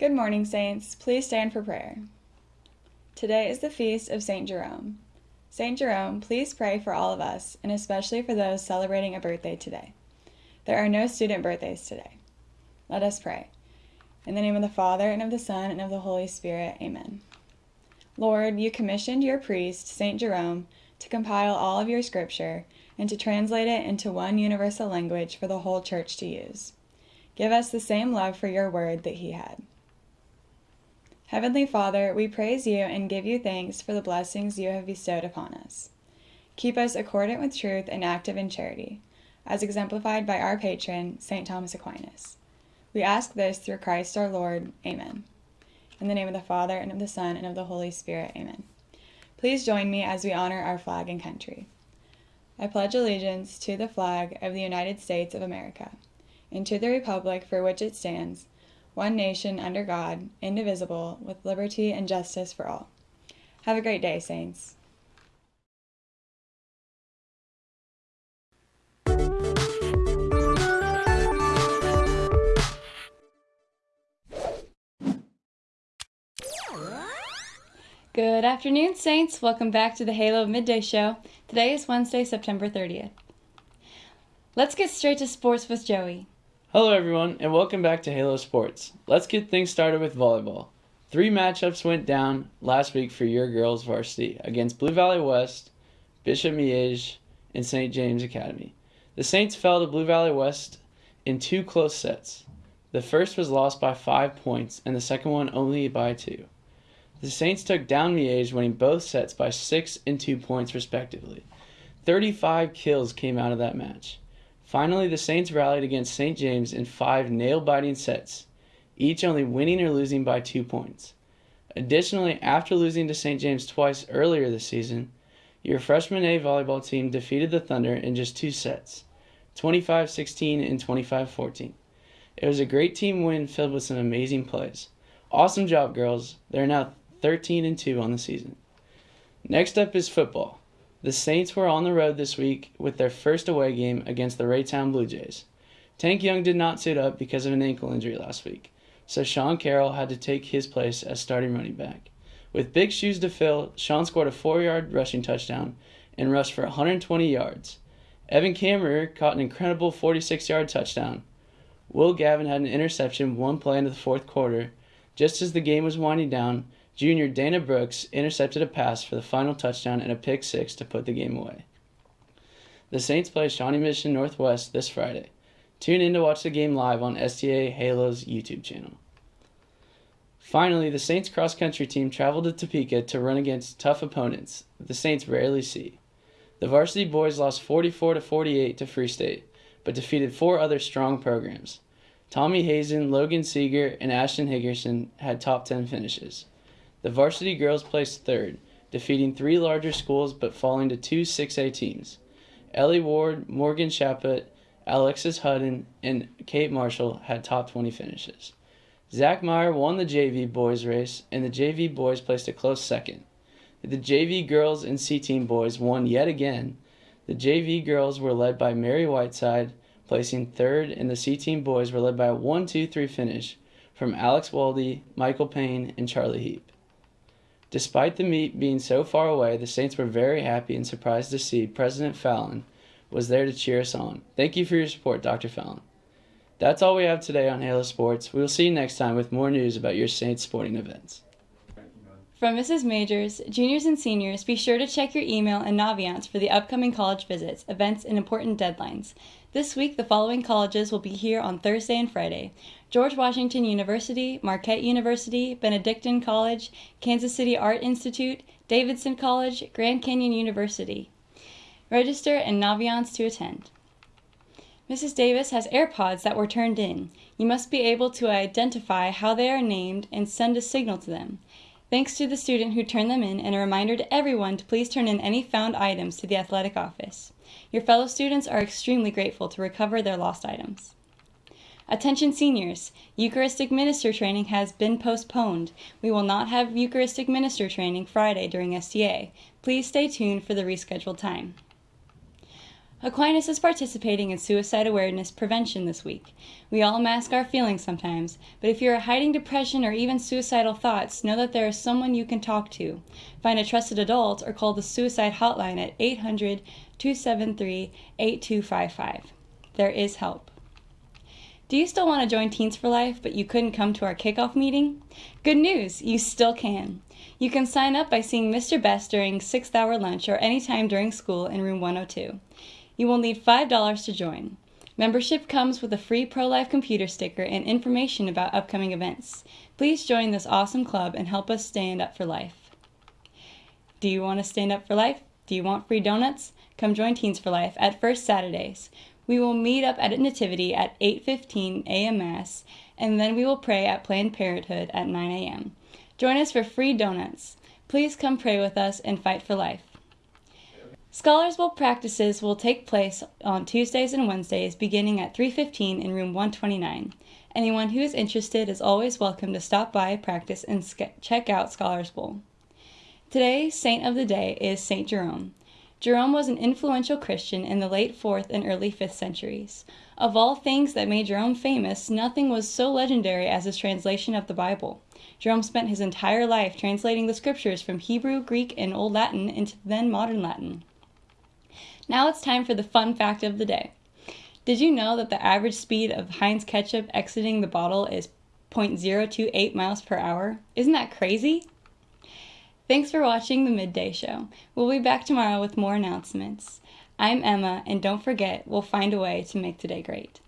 Good morning, Saints. Please stand for prayer. Today is the feast of St. Jerome. St. Jerome, please pray for all of us, and especially for those celebrating a birthday today. There are no student birthdays today. Let us pray. In the name of the Father, and of the Son, and of the Holy Spirit, amen. Lord, you commissioned your priest, St. Jerome, to compile all of your scripture and to translate it into one universal language for the whole church to use. Give us the same love for your word that he had. Heavenly Father, we praise you and give you thanks for the blessings you have bestowed upon us. Keep us accordant with truth and active in charity, as exemplified by our patron, St. Thomas Aquinas. We ask this through Christ our Lord. Amen. In the name of the Father, and of the Son, and of the Holy Spirit. Amen. Please join me as we honor our flag and country. I pledge allegiance to the flag of the United States of America, and to the republic for which it stands, one nation under God, indivisible, with liberty and justice for all. Have a great day, Saints. Good afternoon, Saints. Welcome back to the Halo Midday Show. Today is Wednesday, September 30th. Let's get straight to sports with Joey. Hello, everyone, and welcome back to Halo Sports. Let's get things started with volleyball. Three matchups went down last week for your girls varsity against Blue Valley West, Bishop Miege, and St. James Academy. The Saints fell to Blue Valley West in two close sets. The first was lost by five points, and the second one only by two. The Saints took down Miege, winning both sets by six and two points, respectively. 35 kills came out of that match. Finally, the Saints rallied against St. James in five nail biting sets, each only winning or losing by two points. Additionally, after losing to St. James twice earlier this season, your freshman A volleyball team defeated the Thunder in just two sets 25 16 and 25 14. It was a great team win filled with some amazing plays. Awesome job, girls. They're now 13 and 2 on the season. Next up is football. The Saints were on the road this week with their first away game against the Raytown Blue Jays. Tank Young did not suit up because of an ankle injury last week, so Sean Carroll had to take his place as starting running back. With big shoes to fill, Sean scored a four yard rushing touchdown and rushed for 120 yards. Evan Kammerer caught an incredible 46 yard touchdown. Will Gavin had an interception one play into the fourth quarter. Just as the game was winding down, Junior Dana Brooks intercepted a pass for the final touchdown and a pick six to put the game away. The Saints play Shawnee Mission Northwest this Friday. Tune in to watch the game live on STA Halo's YouTube channel. Finally, the Saints cross country team traveled to Topeka to run against tough opponents the Saints rarely see. The varsity boys lost 44 to 48 to Free State, but defeated four other strong programs. Tommy Hazen, Logan Seeger, and Ashton Higgerson had top 10 finishes. The varsity girls placed third, defeating three larger schools but falling to two 6A teams. Ellie Ward, Morgan Chaput, Alexis Hudden, and Kate Marshall had top 20 finishes. Zach Meyer won the JV boys race, and the JV boys placed a close second. The JV girls and C team boys won yet again. The JV girls were led by Mary Whiteside, placing third, and the C team boys were led by a 1 2 3 finish from Alex Waldy, Michael Payne, and Charlie Heap. Despite the meet being so far away, the Saints were very happy and surprised to see President Fallon was there to cheer us on. Thank you for your support, Dr. Fallon. That's all we have today on Halo Sports. We will see you next time with more news about your Saints sporting events. From Mrs. Majors, juniors and seniors, be sure to check your email and Naviance for the upcoming college visits, events, and important deadlines. This week, the following colleges will be here on Thursday and Friday George Washington University, Marquette University, Benedictine College, Kansas City Art Institute, Davidson College, Grand Canyon University. Register and Naviance to attend. Mrs. Davis has AirPods that were turned in. You must be able to identify how they are named and send a signal to them. Thanks to the student who turned them in and a reminder to everyone to please turn in any found items to the athletic office. Your fellow students are extremely grateful to recover their lost items. Attention seniors, Eucharistic minister training has been postponed. We will not have Eucharistic minister training Friday during STA. Please stay tuned for the rescheduled time. Aquinas is participating in suicide awareness prevention this week. We all mask our feelings sometimes, but if you are hiding depression or even suicidal thoughts, know that there is someone you can talk to. Find a trusted adult or call the suicide hotline at 800 273 8255. There is help. Do you still want to join Teens for Life, but you couldn't come to our kickoff meeting? Good news, you still can. You can sign up by seeing Mr. Best during 6th hour lunch or anytime during school in room 102. You will need $5 to join. Membership comes with a free pro life computer sticker and information about upcoming events. Please join this awesome club and help us stand up for life. Do you want to stand up for life? Do you want free donuts? Come join Teens for Life at First Saturdays. We will meet up at Nativity at 8:15 a.m. Mass, and then we will pray at Planned Parenthood at 9 a.m. Join us for free donuts. Please come pray with us and fight for life. Scholars Bowl practices will take place on Tuesdays and Wednesdays beginning at 3:15 in room 129. Anyone who is interested is always welcome to stop by, practice, and check out Scholars Bowl. Today's saint of the day is Saint Jerome. Jerome was an influential Christian in the late 4th and early 5th centuries. Of all things that made Jerome famous, nothing was so legendary as his translation of the Bible. Jerome spent his entire life translating the scriptures from Hebrew, Greek, and Old Latin into then modern Latin. Now it's time for the fun fact of the day. Did you know that the average speed of Heinz ketchup exiting the bottle is 0.028 miles per hour? Isn't that crazy? Thanks for watching the Midday Show. We'll be back tomorrow with more announcements. I'm Emma, and don't forget, we'll find a way to make today great.